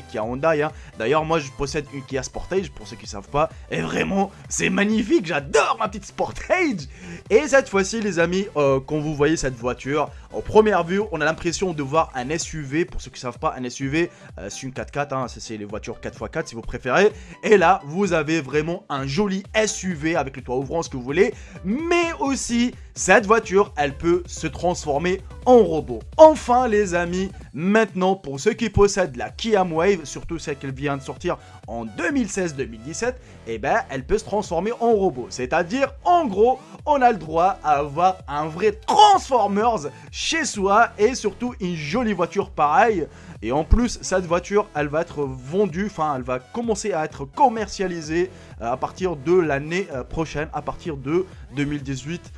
Kia Hyundai. Hein. D'ailleurs, moi, je possède une Kia Sportage, pour ceux qui ne savent pas. Et vraiment, c'est magnifique, j'adore ma petite Sportage Et cette fois-ci, les amis, euh, quand vous voyez cette voiture, en première vue, on a l'impression de voir un SUV. Pour ceux qui ne savent pas, un SUV, euh, c'est une 4x4, hein, c'est les voitures 4x4 si vous préférez. Et là, vous avez vraiment un joli SUV avec le toit ouvrant, ce que vous voulez. Mais aussi, cette voiture, elle peut se transformer en robot. Enfin, les amis, maintenant, pour ceux qui possèdent la Kia Wave, surtout celle qui vient de sortir en 2016-2017, eh ben, elle peut se transformer en robot. C'est-à-dire, en gros, on a le droit à avoir un vrai Transformers chez soi et surtout une jolie voiture pareille. Et en plus, cette voiture, elle va être vendue, enfin, elle va commencer à être commercialisée euh, à partir de l'année euh, prochaine, à partir de 2018.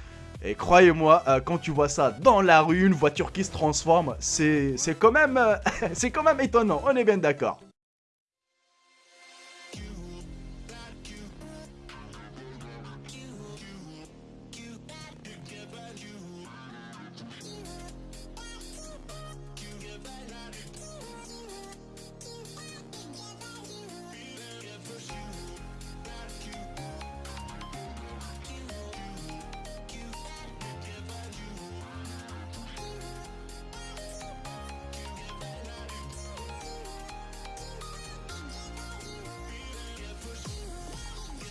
Et croyez-moi, euh, quand tu vois ça dans la rue, une voiture qui se transforme, c'est quand, même, c'est quand même étonnant, on est bien d'accord.